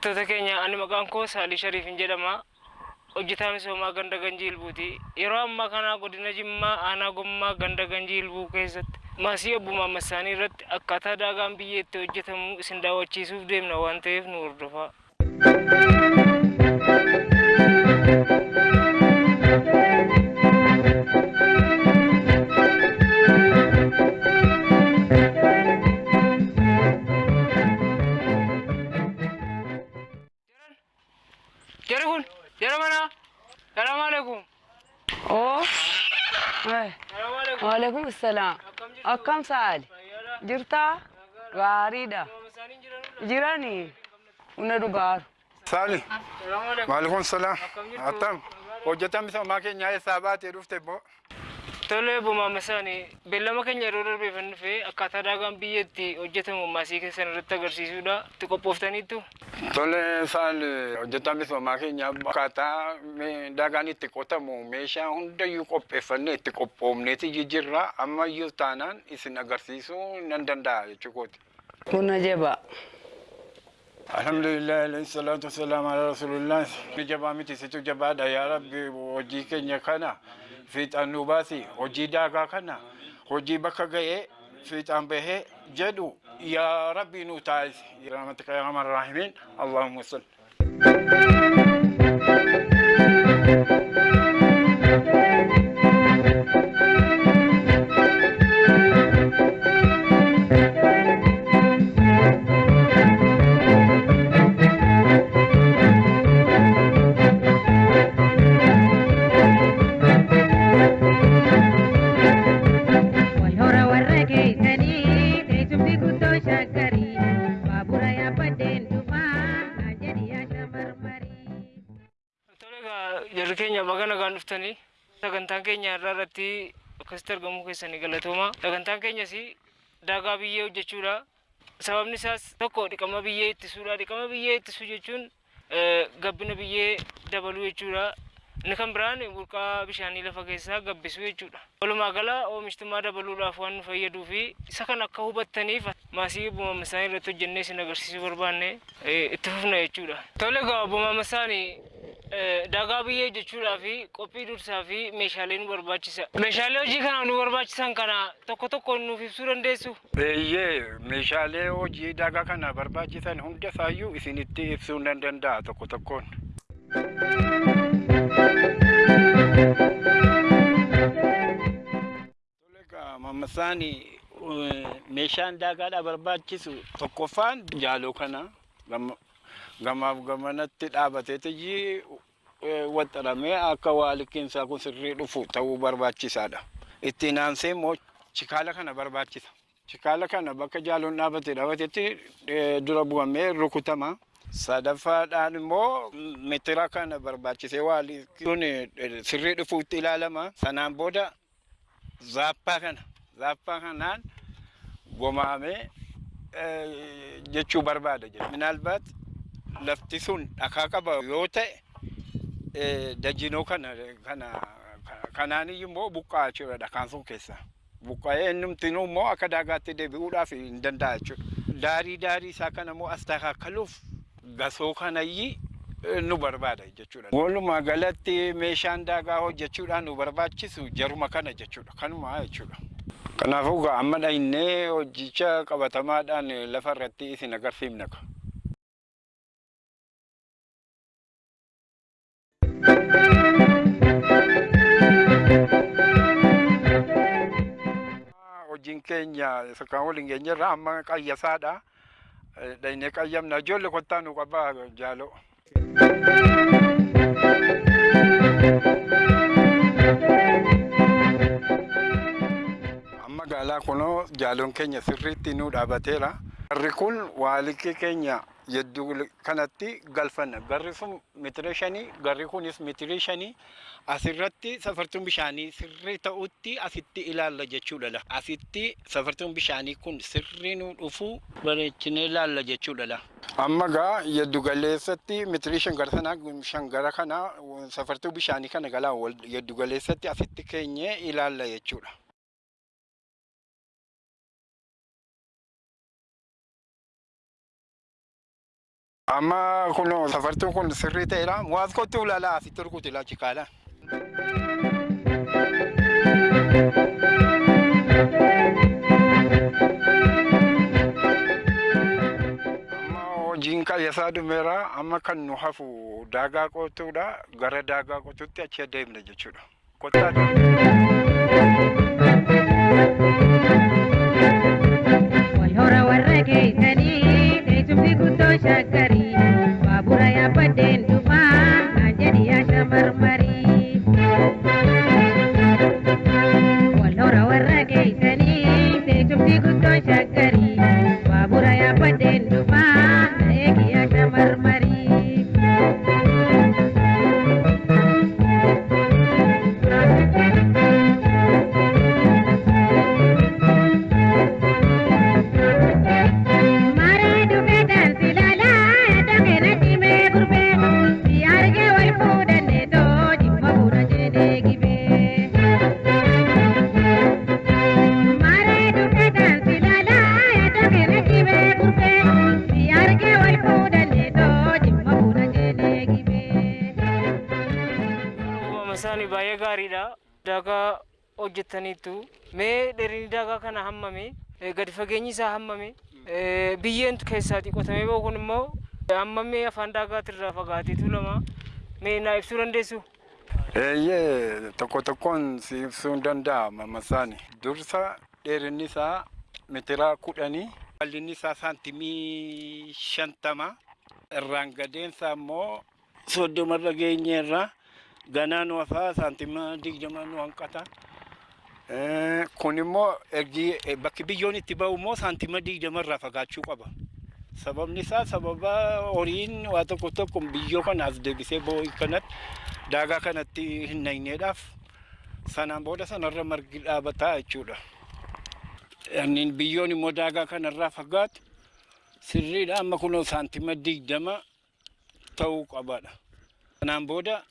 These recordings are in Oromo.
daawwattoota keenya ani maqaan koo Saalii Shariifin jedhama. Hojjetaa misoomaa ganda Ganjii Ilbuuti. Yeroo ammaa kana godina Jimmaa aanaa Gommaa ganda Ganjii Ilbuu keessatti maasii obbo Maammasaanii irratti akkaataa daagaan biyyee itti hojjetamu isin daawwachiisuuf deemna waan ta'eef nu hordofaa. السلام أكم سال جرتا غاريدا جيراني وندوغار سالي وعليكم السلام أتم وجدت مثل ما كان يا سابات يرفت بو salaam. Akkam jirtu? Attam, hojjetaa misoomaa keenyaa eessaa baatee dhufte boo? Tole obbo Maammasaanii beellama keenya yeroo darbeeffan dhufee akkaataa daagaan biyyee itti hojjetamu maasii keessan irratti agarsiisuudha. Itti qophooftaniittu. Tole saali, hojjetaa misoomaa keenyaa akkaataa daagaan itti qotamu meeshaa hundayyuu qopheeffannee itti qophoofneeti jijjiirraa ammayyuu taanaan isin agarsiisuu nan danda'a jechuukooti. Kuna jaba. Alhamdulillah, alayhi salatu wassalamu ala rasulillah. Ni jabaa miti situ jabaadha yaa rabbi hojii keenya kana فيتان نوباتي هجي داغا كنا هجي بكا جاي فيتان به جدو يا ربي نوتايز يا رحمتك يا رحمن الرحيم اللهم صل Thank you. Jarri keenya baga nagaan dhuftanii sagantaan keenya irraa irratti akkasitti argamuu keessanii galatooma. Sagantaan keenyas daagaa biyyee hojjechuudha. Sababni isaas tokko dhiqama biyyee ittisuudha. Dhiqama biyyee ittisuu jechuun eh, gabbina biyyee dabaluu jechuudha. Inni kan biraan burqaa bishaanii lafa keessaa gabbisuu jechuudha. Walumaa gala oomishtummaa dabaluudhaaf waan nu fayyaduu fi isa kan akka hubattaniif maasii buumama isaanii irratti hojjennee isin agarsiisuu barbaanne itti fufna jechuudha. Tole egaa buumama isaanii daagaa biyyee jechuudhaa fi qophii dursaa fi meeshaalee nu barbaachisa. Meeshaalee hojii kana nu barbaachisan kana tokko tokko nuuf ibsuu dandeessu. Eeyyee meeshaalee hojii daagaa kana barbaachisan hunda isaayyuu isinitti ibsuu nan danda'a tokko tokkoon. Mammasaani meeshaan daagaadhaa barbaachisu tokkoffaan jaaloo kana gamaaf gamanatti dhaabateetii waxxaramee akka waa liqimsaa kun sirrii dhufu ta'uu barbaachisaadha. Ittiin aansee immoo chikaala kana barbaachisa. Chikaala kana bakka jaaloon dhaabatee dhaabatetti eh, dura bu'amee rukutama. Sadaffaadhaan immoo mitira kana barbaachisee waa kun sirrii dhufuutti ilaalama. Sanaan booda zaappaa kana zaappaa kanaan gomaamee eh, jechuu barbaada jedha. Minaalbaat lafti sun dhakaa qaba yoo ta'e dajinoo kana kana kanaaniyyuu immoo buqqaa jechuudha dhakaan sun keessa. Buqqa'ee innumtinuu immoo akka daagaatti deebi'uudhaaf hin danda'a jechuudha. Daarii daarii isaa kana immoo as taakaakaluuf gasoo kanayyi eh, nu barbaada jechuudha. Walumaa galatti meeshaan daagaa hojjechuudhaan nu barbaachisu jaruma kana jechuudha. Kanuma jechuudha. Kanaafuu amma dhahinnee hojicha qabatamaadhaan lafa irratti isin agarsiifna. jinkenya kenya saka woli ngenya rama kayya sada. Eh, da ne kayyam na jolle ko tanu ko ba jalo amma gala kono jalon kenya sirritti dabatera rikul waliki kenya. Yedduu kanatti galfanna. Garri sun mitira shanii, garri kunis mitira shanii. Asirratti safartuun bishaanii sirrii ta'utti asitti ilaalla jechuudha. Asitti safartuun bishaanii kun sirrii nu dhufu bareechinee ilaalla jechuudha. Amma gaa yeddu galeessatti mitiri shan gara sanaa shan gara kana safartuu bishaanii kana galaa yeddu galeessatti asitti keenyee ilaalla jechuudha. Amma kun safartuun kun sirrii ta'edha. Waas kottu ulaalaa asitti rukutu ilaachi kaala. Amma hojiin qayyasaa dhumeera. Amma kan nu hafu daagaa qotuudha. Gara daagaa qotuutti achi adeemna jechuudha. Kottaa Isaanii baay'ee gaariidha. Daagaa hojjetaniitu. Mee dheerinni daagaa kana hammame? Gadi fageenyi isaa hammame? Eh, Biyyeen keessaatii qotamee bahu kun immoo hammamee afaan daagaatirraa fagaateetu lama. Mee naa ibsuu dandeessu? Eeyyee tokko tokkoon si ibsuu hin danda'ama masaani. Dursa dheerinni isaa meetira kudhanii, bal'inni isaa saantimii shantama, irraan gadeensa immoo soddomarra geenyeerra ganaan wafaa saantima digdama nu hanqata. Eh, Kun immoo bakki biyyoon itti ba'u immoo saantima digdamarraa fagaachuu qaba. Sababni isaa sababa horiin waa tokko tokko biyyoo kana as deebisee ba'uu kanatti daagaa kanatti hin naqneedhaaf sanaan booda sanarra margi dhaabataa jechuudha. Inni biyyoon immoo daagaa kanarraa fagaatu sirriidha amma kunoo saantima digdama ta'uu qabaadha. Sanaan booda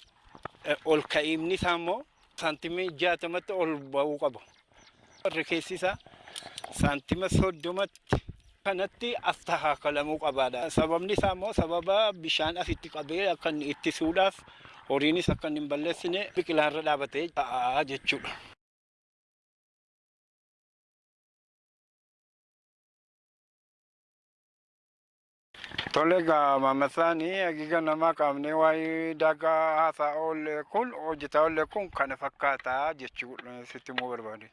ol ka'iimni isaa immoo saantimii jaatamatti ol ba'uu qaba. Warri keessi isaa saantima soddomatti kanatti as tahaakalamuu qabaadha. Sababni isaa immoo sababa bishaan asitti qabee akka inni ittisuudhaaf horiinis akka hin balleessine biqilaarra dhaabatee ta'a jechuudha. Tole egaa maammasaanii hagiga namaa qaamnee waa'ee daagaa haasaa oolle kun hojjetaa oolle kun kana fakkaataa jechuudha sitti immoo barbaade.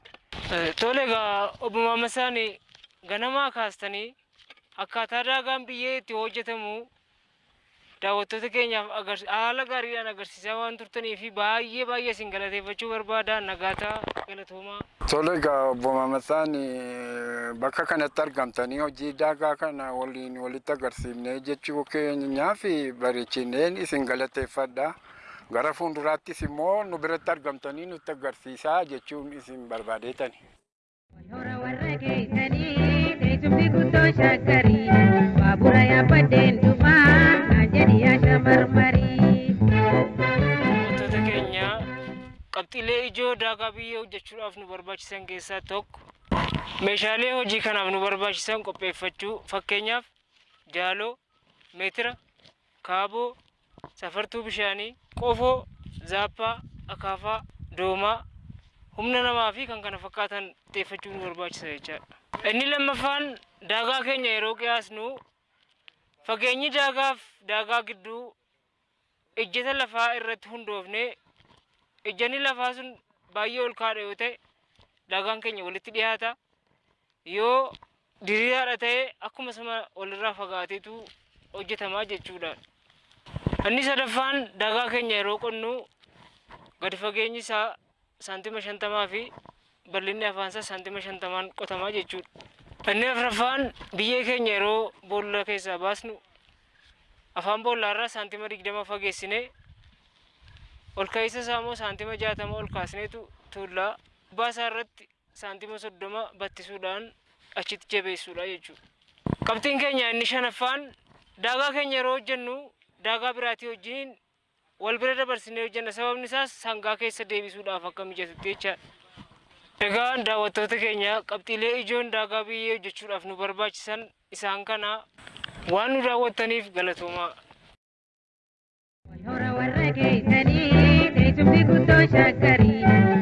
Eh, Tole egaa obbo Maammasaan ganamaa kaastanii akkaataa daagaan biyyee itti hojjetamu daawwattoota keenyaaf haala gaariidhaan agarsiisaa waan turtanii fi baay'ee baay'ee isin galateeffachuu barbaada nagaataa galatoomaa. Tole Maammasaan bakka kanatti argamtanii hojii daagaa kana waliin walitti agarsiifnee jechuu keenyaa fi bareechineen isin galateeffadha. Gara fuulduraattis immoo nu biratti argamtanii nutti agarsiisaa jechuun isin barbaadeetani. Hora warra keessanii teessumni guddoo shaggarii baabura yaabbadeen dhufaa Ijoo daagaa biyyee hojjechuudhaaf nu barbaachisan keessaa tokko meeshaalee hojii kanaaf nu barbaachisan qopheeffachuu fakkeenyaaf jaaloo, meetira, kaaboo, safartuu bishaanii, qofoo, zaappaa, akaafaa, doomaa, humna namaa fi kan kana fakkaatan xiyyeeffachuu nu barbaachisa jechaadha. Inni lammaffaan daagaa keenya yeroo qiyaasnu fageenyi daagaaf daagaa gidduu ejjeta lafaa irratti hundoofne ejjanni lafaa sun baay'ee ol kaadha yoo ta'e daagaan keenya walitti dhiyaata yoo diriiraadha ta'e akkuma sama walirraa fagaateetu hojjetamaa jechuudha. Inni sadaffaan daagaa keenya yeroo qonnu gadi fageenyi isaa saantima shantamaa fi bal'inni afaansaa saantima shantamaan qotamaa jechuudha. Boolla keessaa baasnu afaan boollaarraa saantima digdama fageessine ol ka'iinsa isaa immoo saantima jaatama ol kaasneetu tuullaa gubbaa isaa irratti saantima soddoma battisuudhaan achitti jabeessuudha jechuudha. Qabxiin keenya inni shanaffaan daagaa keenya yeroo hojjennu daagaa biraatii wajjin wal bira dabarsinee hojjenna sababni isaas sangaa keessa deebisuudhaaf akka mijatutti jechaadha. Egaa daawwattoota keenya qabxiilee ijoon daagaa biyyee hojjechuudhaaf nu barbaachisan isaan kana waan nu daawwattaniif galatoomaa. Hora warra geessanii teessumni guddoo shaakkarii.